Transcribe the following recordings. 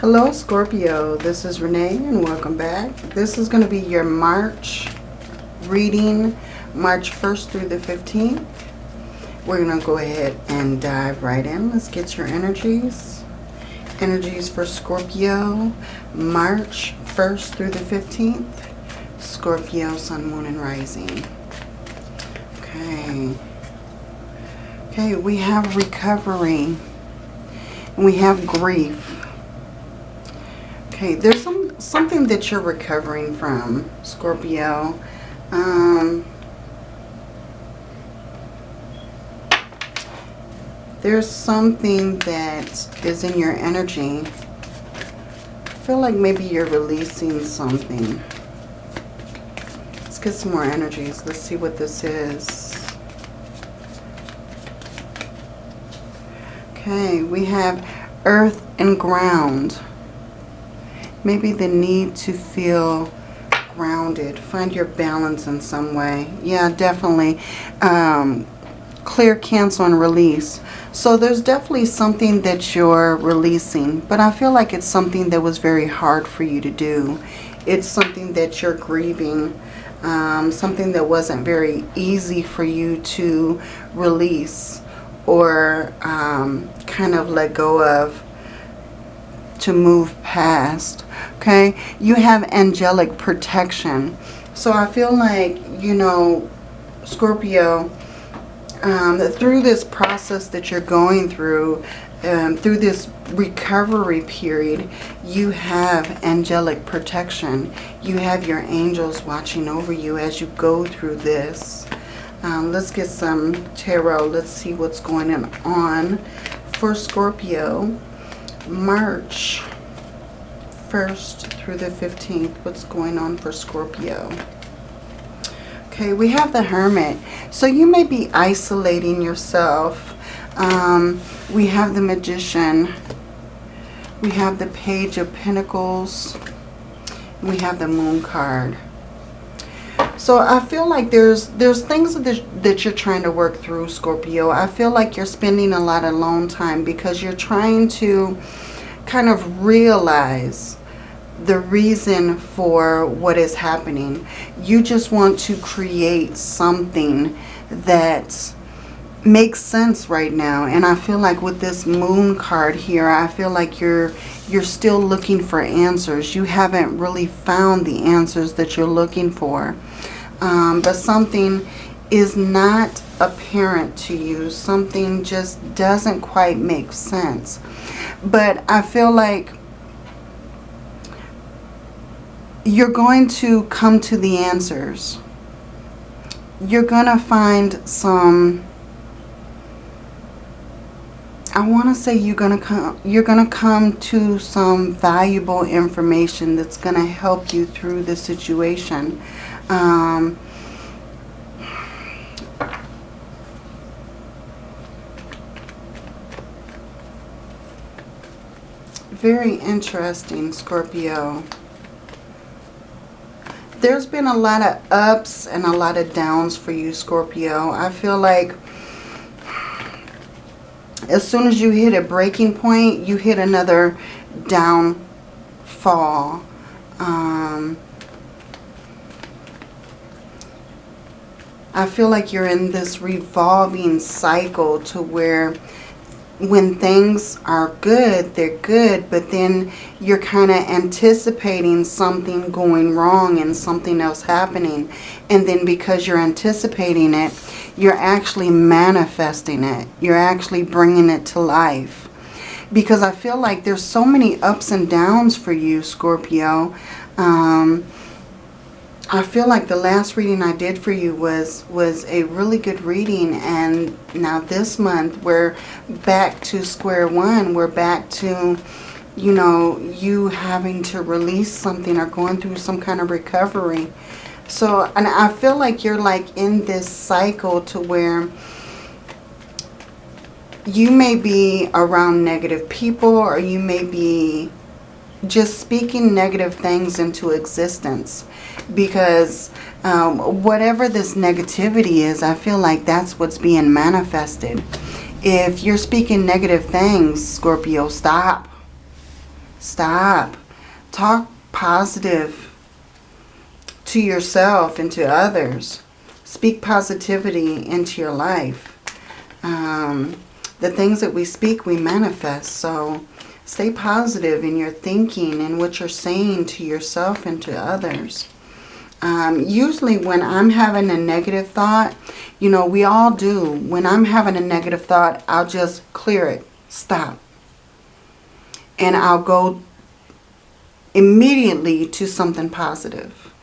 Hello Scorpio, this is Renee and welcome back. This is going to be your March reading, March 1st through the 15th. We're going to go ahead and dive right in. Let's get your energies. Energies for Scorpio, March 1st through the 15th. Scorpio, Sun, Moon, and Rising. Okay. Okay, we have recovery. And we have grief Okay, there's some something that you're recovering from, Scorpio. Um, there's something that is in your energy. I feel like maybe you're releasing something. Let's get some more energies. Let's see what this is. Okay, we have earth and ground maybe the need to feel grounded. Find your balance in some way. Yeah, definitely. Um, clear, cancel, and release. So there's definitely something that you're releasing. But I feel like it's something that was very hard for you to do. It's something that you're grieving. Um, something that wasn't very easy for you to release or um, kind of let go of to move past okay? You have angelic protection. So I feel like you know Scorpio um, through this process that you're going through um, through this recovery period you have angelic protection. You have your angels watching over you as you go through this. Um, let's get some tarot. Let's see what's going on. For Scorpio March 1st through the 15th. What's going on for Scorpio? Okay, we have the Hermit. So you may be isolating yourself. Um, we have the Magician. We have the Page of Pentacles. We have the Moon card. So I feel like there's there's things that, that you're trying to work through, Scorpio. I feel like you're spending a lot of alone time because you're trying to kind of realize the reason for what is happening. You just want to create something that makes sense right now. And I feel like with this moon card here, I feel like you're you're still looking for answers. You haven't really found the answers that you're looking for. Um, but something is not apparent to you. Something just doesn't quite make sense. But I feel like you're going to come to the answers. You're going to find some I want to say you're going to come you're going to come to some valuable information that's going to help you through the situation. Um, very interesting, Scorpio there's been a lot of ups and a lot of downs for you, Scorpio. I feel like as soon as you hit a breaking point, you hit another downfall. Um, I feel like you're in this revolving cycle to where when things are good, they're good, but then you're kind of anticipating something going wrong and something else happening. And then because you're anticipating it, you're actually manifesting it. You're actually bringing it to life. Because I feel like there's so many ups and downs for you, Scorpio. Um, I feel like the last reading I did for you was was a really good reading and now this month we're back to square one. We're back to, you know, you having to release something or going through some kind of recovery. So, and I feel like you're like in this cycle to where you may be around negative people or you may be just speaking negative things into existence because um, whatever this negativity is, I feel like that's what's being manifested. If you're speaking negative things, Scorpio, stop. Stop. Talk positive to yourself and to others. Speak positivity into your life. Um, the things that we speak, we manifest. So stay positive in your thinking and what you're saying to yourself and to others. Um, usually when I'm having a negative thought, you know, we all do. When I'm having a negative thought, I'll just clear it. Stop. And I'll go immediately to something positive.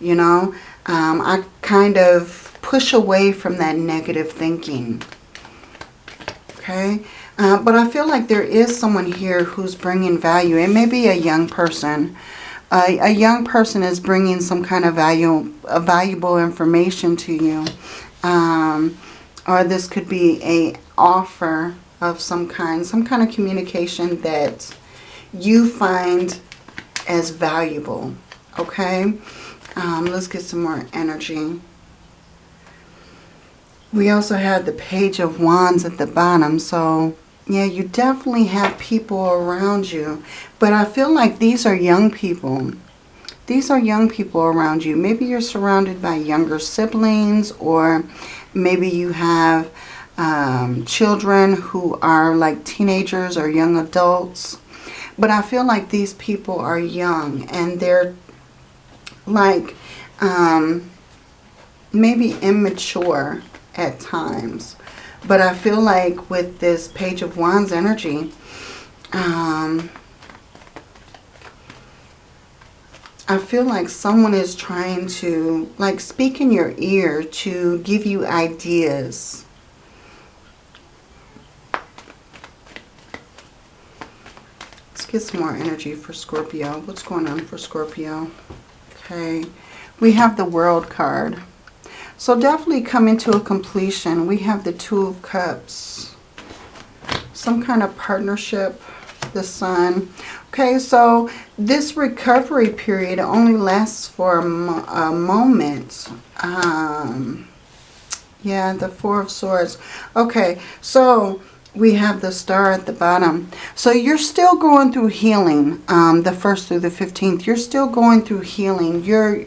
You know, um, I kind of push away from that negative thinking. Okay. Uh, but I feel like there is someone here who's bringing value. It may be a young person. Uh, a young person is bringing some kind of value, a valuable information to you. Um, or this could be a offer of some kind, some kind of communication that you find as valuable. Okay, um, let's get some more energy. We also have the Page of Wands at the bottom. So, yeah, you definitely have people around you. But I feel like these are young people. These are young people around you. Maybe you're surrounded by younger siblings or maybe you have um, children who are like teenagers or young adults. But I feel like these people are young and they're like um, maybe immature at times. But I feel like with this Page of Wands energy, um, I feel like someone is trying to like speak in your ear to give you ideas. Let's get some more energy for Scorpio. What's going on for Scorpio? Okay. We have the World card. So definitely coming to a completion. We have the Two of Cups. Some kind of partnership. The Sun. Okay, so this recovery period only lasts for a, mo a moment. Um, yeah, the Four of Swords. Okay, so we have the star at the bottom. So you're still going through healing, um, the 1st through the 15th. You're still going through healing. You're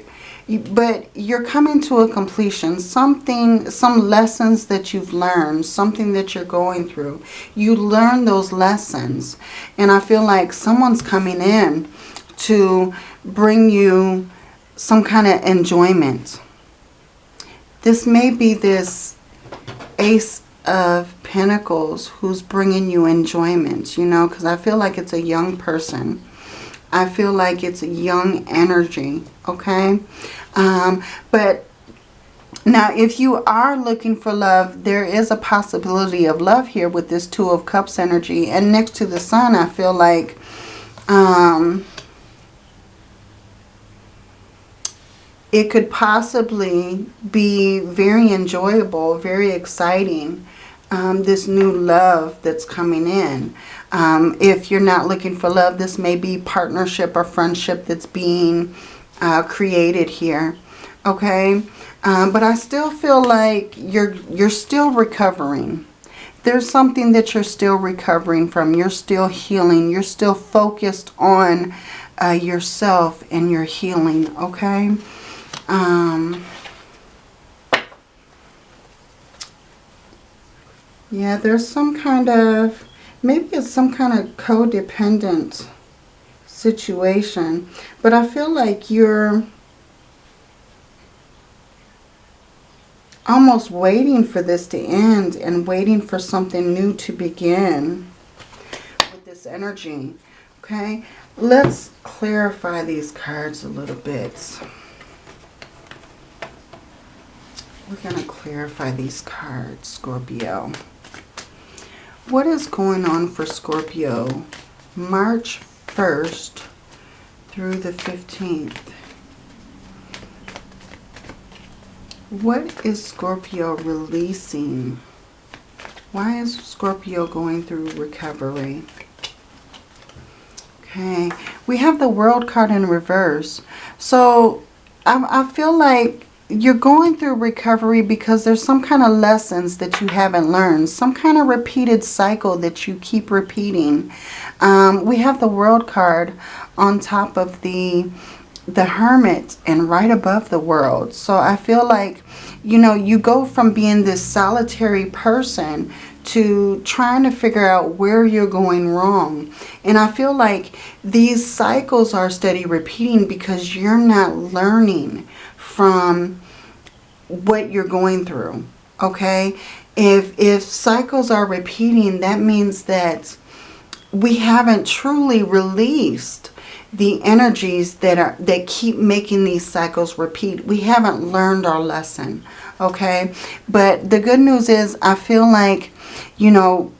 but you're coming to a completion. Something, some lessons that you've learned, something that you're going through. You learn those lessons. And I feel like someone's coming in to bring you some kind of enjoyment. This may be this Ace of Pentacles who's bringing you enjoyment, you know, because I feel like it's a young person I feel like it's a young energy, okay? Um, but now, if you are looking for love, there is a possibility of love here with this Two of Cups energy. And next to the Sun, I feel like um, it could possibly be very enjoyable, very exciting, um, this new love that's coming in. Um, if you're not looking for love, this may be partnership or friendship that's being uh, created here. Okay, um, but I still feel like you're you're still recovering. There's something that you're still recovering from. You're still healing. You're still focused on uh, yourself and your healing. Okay. Um, yeah, there's some kind of Maybe it's some kind of codependent situation. But I feel like you're almost waiting for this to end and waiting for something new to begin with this energy. Okay, let's clarify these cards a little bit. We're going to clarify these cards, Scorpio. What is going on for Scorpio March 1st through the 15th? What is Scorpio releasing? Why is Scorpio going through recovery? Okay, we have the World card in reverse. So I, I feel like you're going through recovery because there's some kind of lessons that you haven't learned. Some kind of repeated cycle that you keep repeating. Um, we have the world card on top of the the hermit and right above the world. So I feel like, you know, you go from being this solitary person to trying to figure out where you're going wrong. And I feel like these cycles are steady repeating because you're not learning from what you're going through. Okay? If, if cycles are repeating, that means that we haven't truly released the energies that are that keep making these cycles repeat. We haven't learned our lesson, okay? But the good news is I feel like, you know,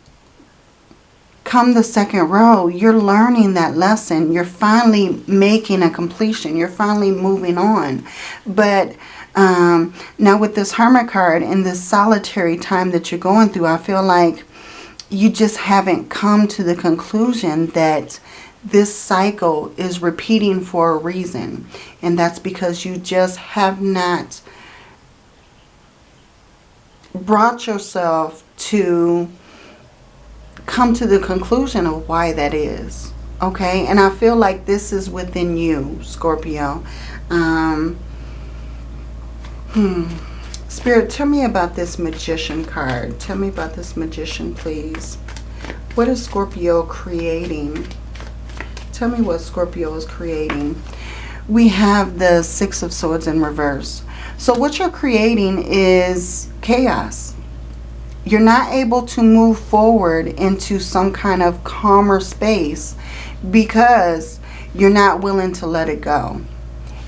come the second row, you're learning that lesson. You're finally making a completion. You're finally moving on. But um, now with this Hermit card and this solitary time that you're going through, I feel like you just haven't come to the conclusion that this cycle is repeating for a reason. And that's because you just have not brought yourself to come to the conclusion of why that is. Okay, and I feel like this is within you, Scorpio. Um, hmm. Spirit, tell me about this Magician card. Tell me about this Magician, please. What is Scorpio creating? Tell me what Scorpio is creating. We have the Six of Swords in reverse. So what you're creating is chaos. You're not able to move forward into some kind of calmer space because you're not willing to let it go.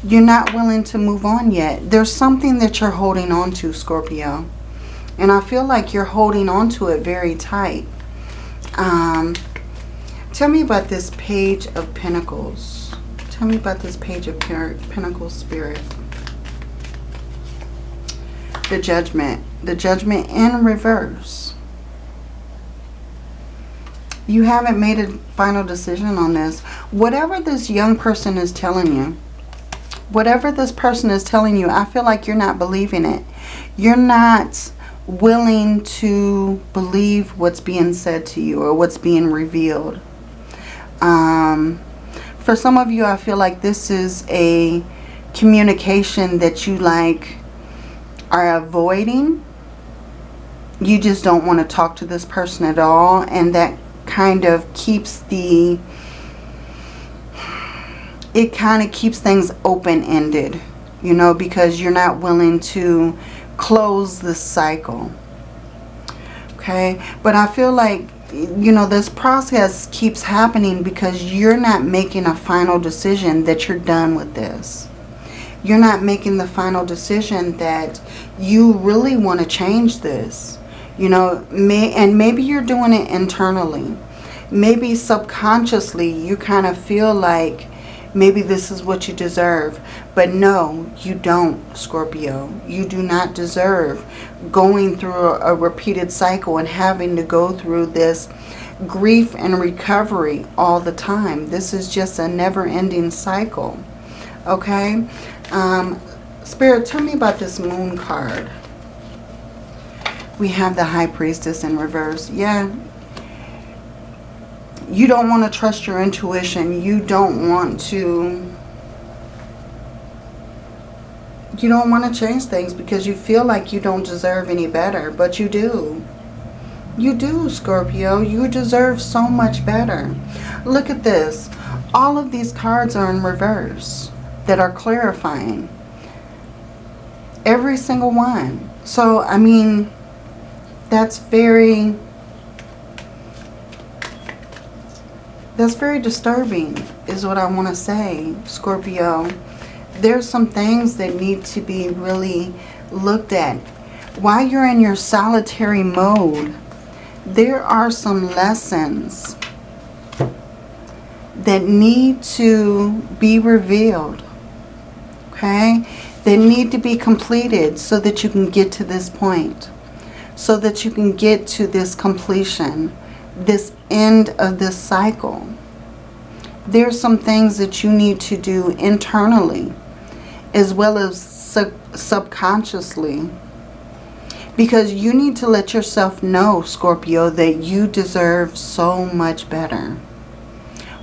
You're not willing to move on yet. There's something that you're holding on to, Scorpio. And I feel like you're holding on to it very tight. Um, Tell me about this Page of Pentacles. Tell me about this Page of Pentacles Spirit. The Judgment. The Judgment in reverse. You haven't made a final decision on this. Whatever this young person is telling you, whatever this person is telling you, I feel like you're not believing it. You're not willing to believe what's being said to you or what's being revealed. Um, for some of you, I feel like this is a communication that you like are avoiding. You just don't want to talk to this person at all. And that kind of keeps the... It kind of keeps things open-ended. You know, because you're not willing to close the cycle. Okay. But I feel like you know, this process keeps happening because you're not making a final decision that you're done with this. You're not making the final decision that you really want to change this. You know, may, and maybe you're doing it internally. Maybe subconsciously you kind of feel like maybe this is what you deserve. But no, you don't, Scorpio. You do not deserve going through a, a repeated cycle and having to go through this grief and recovery all the time. This is just a never-ending cycle. Okay? Um, Spirit, tell me about this moon card. We have the High Priestess in reverse. Yeah, you don't want to trust your intuition. You don't want to... You don't want to change things because you feel like you don't deserve any better. But you do. You do, Scorpio. You deserve so much better. Look at this. All of these cards are in reverse that are clarifying. Every single one. So, I mean, that's very That's very disturbing is what I want to say, Scorpio. There's some things that need to be really looked at. While you're in your solitary mode, there are some lessons that need to be revealed. Okay? They need to be completed so that you can get to this point. So that you can get to this completion this end of this cycle. There's some things that you need to do internally as well as sub subconsciously. Because you need to let yourself know, Scorpio, that you deserve so much better.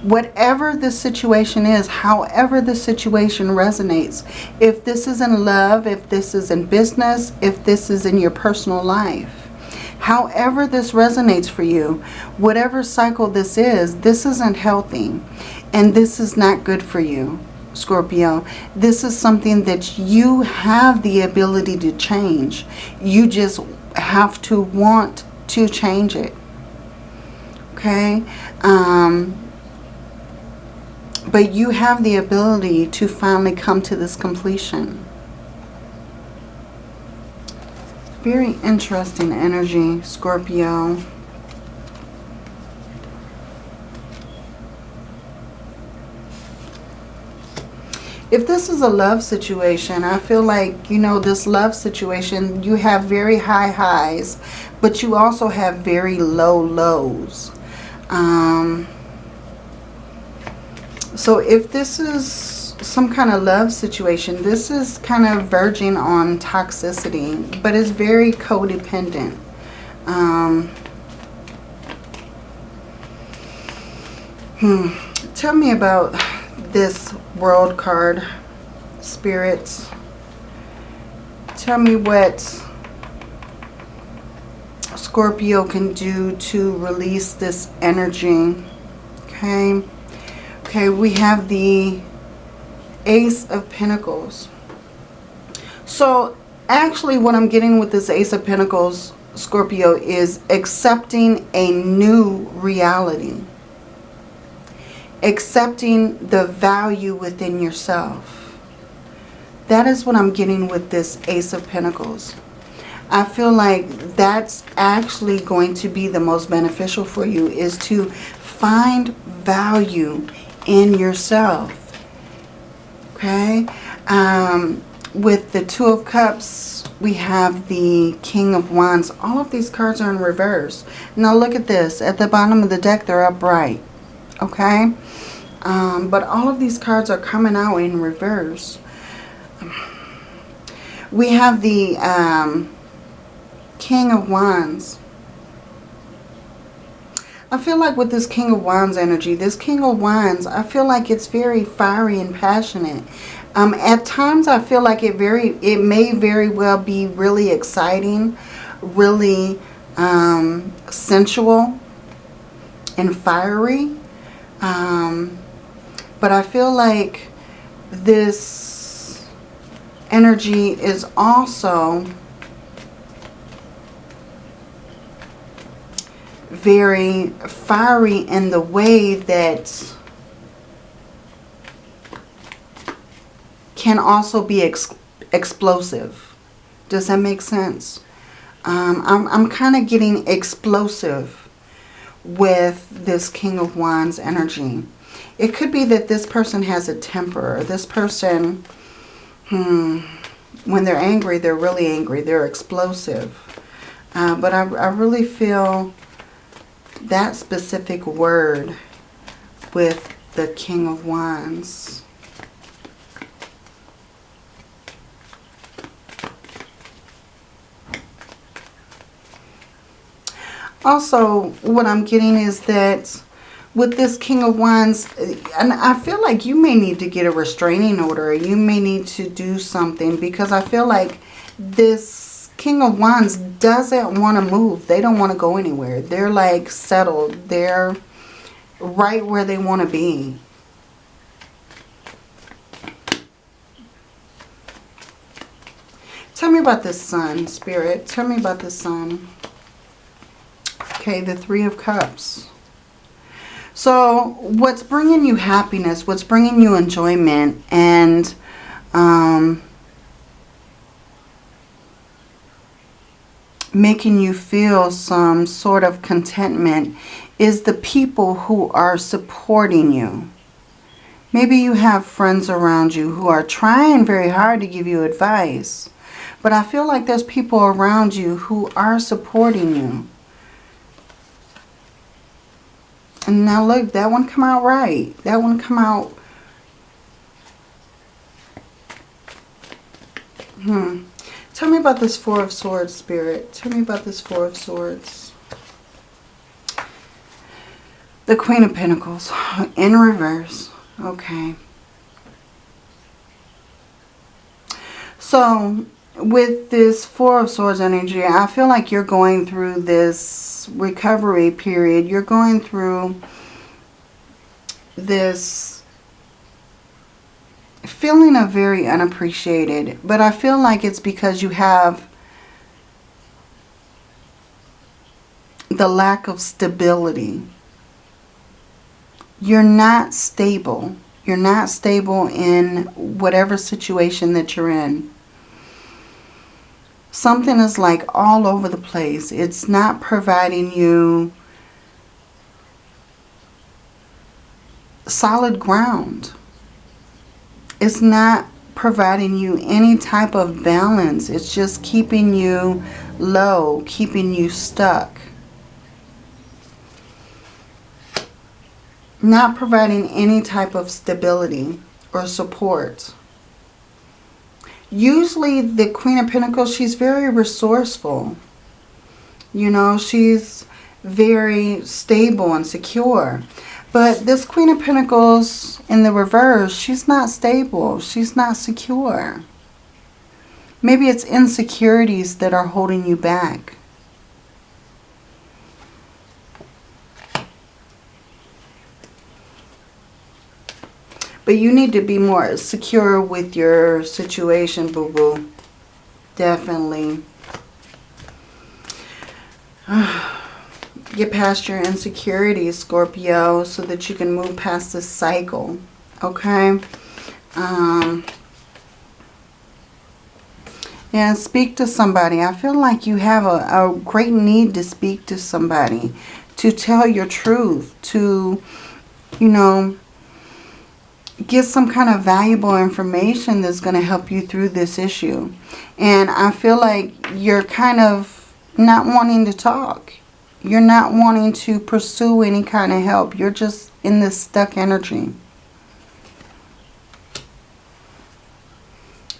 Whatever the situation is, however the situation resonates, if this is in love, if this is in business, if this is in your personal life, however this resonates for you, whatever cycle this is, this isn't healthy and this is not good for you. Scorpio, this is something that you have the ability to change. You just have to want to change it. Okay? Um, but you have the ability to finally come to this completion. Very interesting energy, Scorpio. If this is a love situation, I feel like, you know, this love situation, you have very high highs, but you also have very low lows. Um, so if this is some kind of love situation, this is kind of verging on toxicity, but it's very codependent. Um, hmm. Tell me about this world card, spirits. Tell me what Scorpio can do to release this energy. Okay. Okay, we have the Ace of Pentacles. So actually what I'm getting with this Ace of Pentacles, Scorpio, is accepting a new reality accepting the value within yourself. That is what I'm getting with this Ace of Pentacles. I feel like that's actually going to be the most beneficial for you is to find value in yourself. Okay? Um, with the Two of Cups, we have the King of Wands. All of these cards are in reverse. Now look at this. At the bottom of the deck, they're upright. Okay? Um, but all of these cards are coming out in reverse. We have the um, King of Wands. I feel like with this King of Wands energy, this King of Wands, I feel like it's very fiery and passionate. Um, at times, I feel like it very, it may very well be really exciting, really um, sensual and fiery. Um, but I feel like this energy is also very fiery in the way that can also be ex explosive. Does that make sense? Um, I'm, I'm kind of getting explosive with this King of Wands energy. It could be that this person has a temper. This person, hmm, when they're angry, they're really angry. They're explosive. Uh, but I, I really feel that specific word with the King of Wands. Also, what I'm getting is that with this King of Wands, and I feel like you may need to get a restraining order. You may need to do something because I feel like this King of Wands doesn't want to move. They don't want to go anywhere. They're like settled. They're right where they want to be. Tell me about the sun, Spirit. Tell me about the sun. Okay, the Three of Cups. So what's bringing you happiness, what's bringing you enjoyment and um, making you feel some sort of contentment is the people who are supporting you. Maybe you have friends around you who are trying very hard to give you advice. But I feel like there's people around you who are supporting you. And now look, that one come out right. That one come out Hmm. Tell me about this Four of Swords, Spirit. Tell me about this Four of Swords. The Queen of Pentacles in reverse. Okay. So, with this Four of Swords energy, I feel like you're going through this recovery period. You're going through this feeling of very unappreciated. But I feel like it's because you have the lack of stability. You're not stable. You're not stable in whatever situation that you're in. Something is like all over the place. It's not providing you solid ground. It's not providing you any type of balance. It's just keeping you low, keeping you stuck. Not providing any type of stability or support. Usually the Queen of Pentacles, she's very resourceful. You know, she's very stable and secure. But this Queen of Pentacles in the reverse, she's not stable. She's not secure. Maybe it's insecurities that are holding you back. But you need to be more secure with your situation, boo-boo. Definitely. Get past your insecurities, Scorpio, so that you can move past this cycle. Okay? Um, speak to somebody. I feel like you have a, a great need to speak to somebody. To tell your truth. To, you know, get some kind of valuable information that's going to help you through this issue. And I feel like you're kind of not wanting to talk. You're not wanting to pursue any kind of help. You're just in this stuck energy.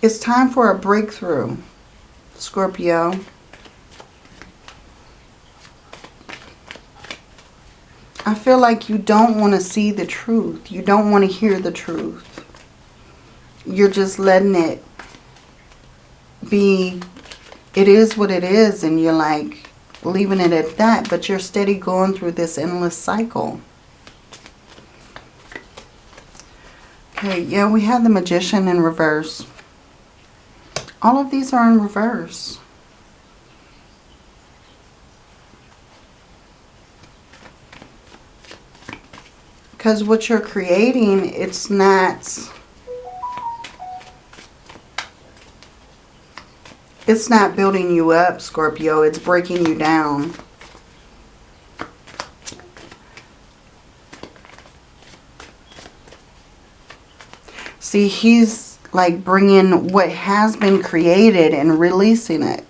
It's time for a breakthrough, Scorpio. I feel like you don't want to see the truth. You don't want to hear the truth. You're just letting it be, it is what it is. And you're like, leaving it at that, but you're steady going through this endless cycle. Okay, yeah, we have the Magician in reverse. All of these are in reverse. Because what you're creating, it's not It's not building you up, Scorpio. It's breaking you down. See, he's like bringing what has been created and releasing it.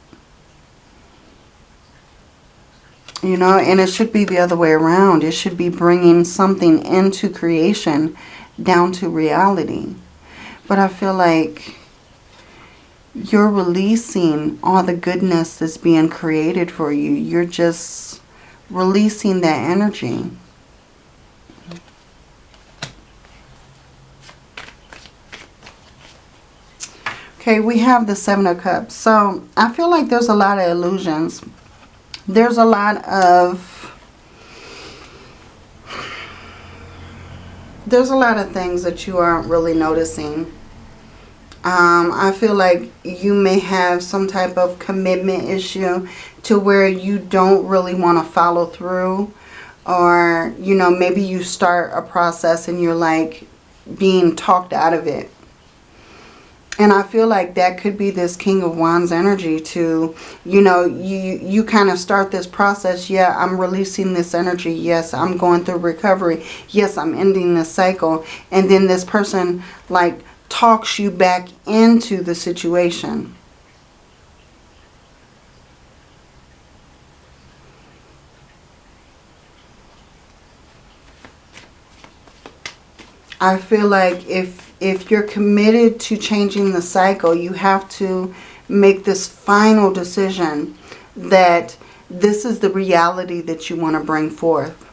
You know, and it should be the other way around. It should be bringing something into creation down to reality. But I feel like you're releasing all the goodness that's being created for you. You're just releasing that energy. Okay, we have the Seven of Cups. So I feel like there's a lot of illusions. There's a lot of... There's a lot of things that you aren't really noticing um, I feel like you may have some type of commitment issue to where you don't really want to follow through. Or, you know, maybe you start a process and you're like being talked out of it. And I feel like that could be this King of Wands energy to, you know, you, you kind of start this process. Yeah, I'm releasing this energy. Yes, I'm going through recovery. Yes, I'm ending this cycle. And then this person like talks you back into the situation. I feel like if if you're committed to changing the cycle, you have to make this final decision that this is the reality that you want to bring forth.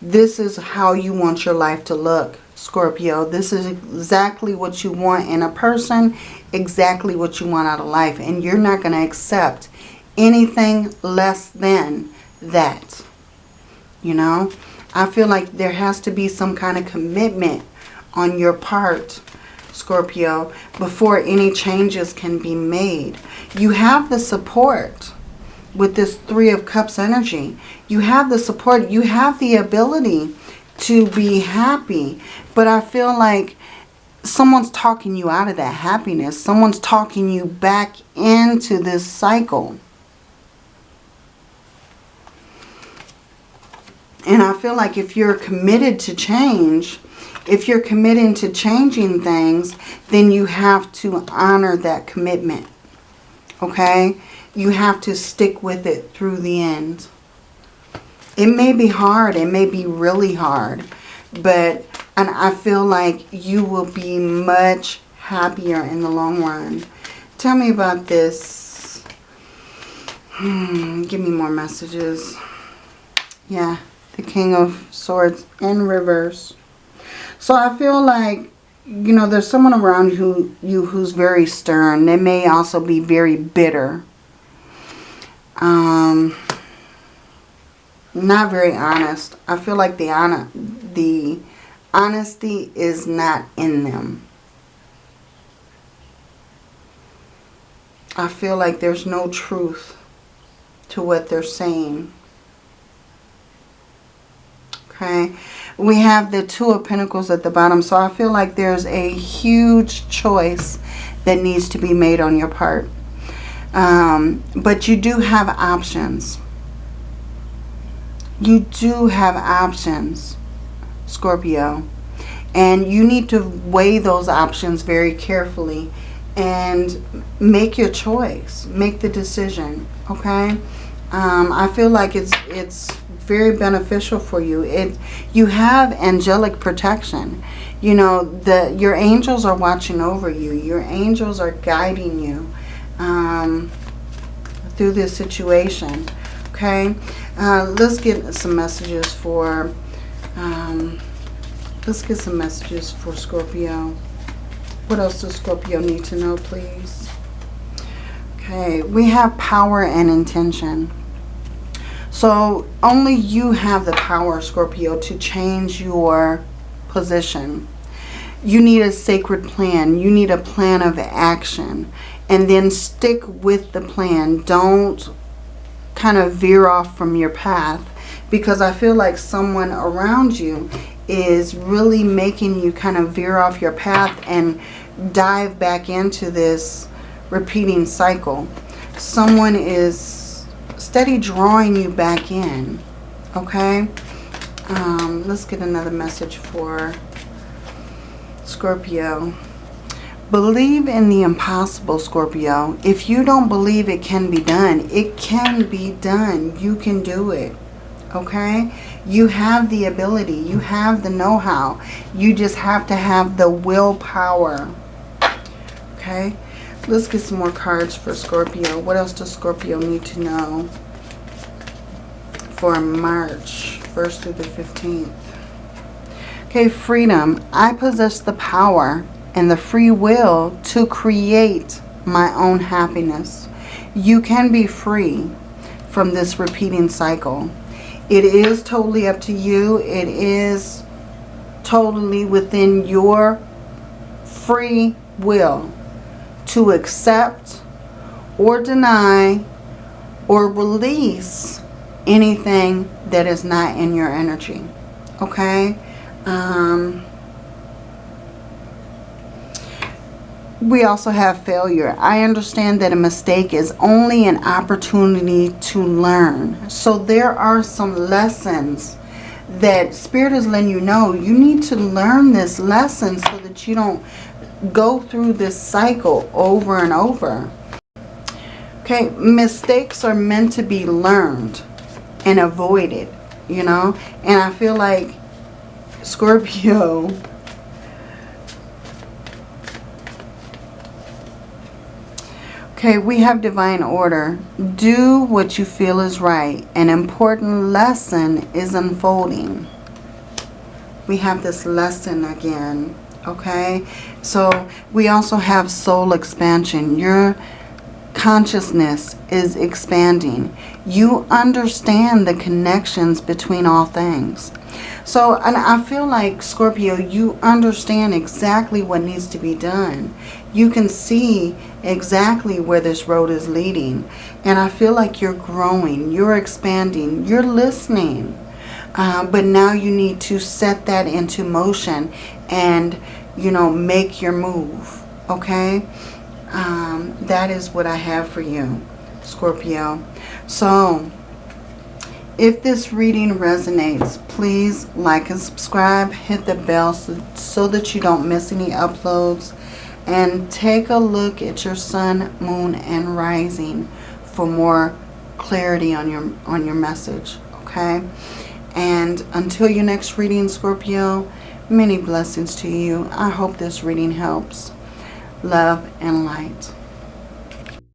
This is how you want your life to look, Scorpio. This is exactly what you want in a person, exactly what you want out of life. And you're not going to accept anything less than that. You know, I feel like there has to be some kind of commitment on your part, Scorpio, before any changes can be made. You have the support with this Three of Cups energy. You have the support. You have the ability to be happy. But I feel like someone's talking you out of that happiness. Someone's talking you back into this cycle. And I feel like if you're committed to change, if you're committing to changing things, then you have to honor that commitment. Okay? You have to stick with it through the end. It may be hard. It may be really hard. But, and I feel like you will be much happier in the long run. Tell me about this. Hmm, give me more messages. Yeah, the King of Swords in reverse. So I feel like, you know, there's someone around who, you who's very stern. They may also be very bitter. Um, not very honest. I feel like the, honor, the honesty is not in them. I feel like there's no truth to what they're saying. Okay we have the Two of Pentacles at the bottom. So I feel like there's a huge choice that needs to be made on your part. Um, but you do have options. You do have options, Scorpio. And you need to weigh those options very carefully and make your choice. Make the decision, okay? Um, I feel like it's it's very beneficial for you. It You have angelic protection. You know, the your angels are watching over you. Your angels are guiding you um, through this situation. Okay? Uh, let's get some messages for... Um, let's get some messages for Scorpio. What else does Scorpio need to know, please? Okay, we have power and intention. So only you have the power, Scorpio, to change your position. You need a sacred plan. You need a plan of action. And then stick with the plan. Don't kind of veer off from your path. Because I feel like someone around you is really making you kind of veer off your path and dive back into this repeating cycle. Someone is steady drawing you back in. Okay? Um, let's get another message for Scorpio. Believe in the impossible, Scorpio. If you don't believe it can be done, it can be done. You can do it. Okay? You have the ability. You have the know-how. You just have to have the willpower. Okay? Let's get some more cards for Scorpio. What else does Scorpio need to know for March 1st through the 15th? Okay, freedom. I possess the power and the free will to create my own happiness. You can be free from this repeating cycle. It is totally up to you. It is totally within your free will to accept or deny or release anything that is not in your energy. Okay? Um, we also have failure. I understand that a mistake is only an opportunity to learn. So there are some lessons that Spirit is letting you know. You need to learn this lesson so that you don't go through this cycle over and over. Okay, mistakes are meant to be learned and avoided, you know. And I feel like Scorpio, Okay, we have divine order. Do what you feel is right. An important lesson is unfolding. We have this lesson again. Okay, so we also have soul expansion. Your consciousness is expanding. You understand the connections between all things. So, and I feel like, Scorpio, you understand exactly what needs to be done. You can see exactly where this road is leading. And I feel like you're growing, you're expanding, you're listening. Uh, but now you need to set that into motion and, you know, make your move. Okay? Um, that is what I have for you, Scorpio. So, if this reading resonates, please like and subscribe. Hit the bell so, so that you don't miss any uploads. And take a look at your sun, moon, and rising for more clarity on your, on your message. Okay? And until your next reading, Scorpio, many blessings to you. I hope this reading helps. Love and light.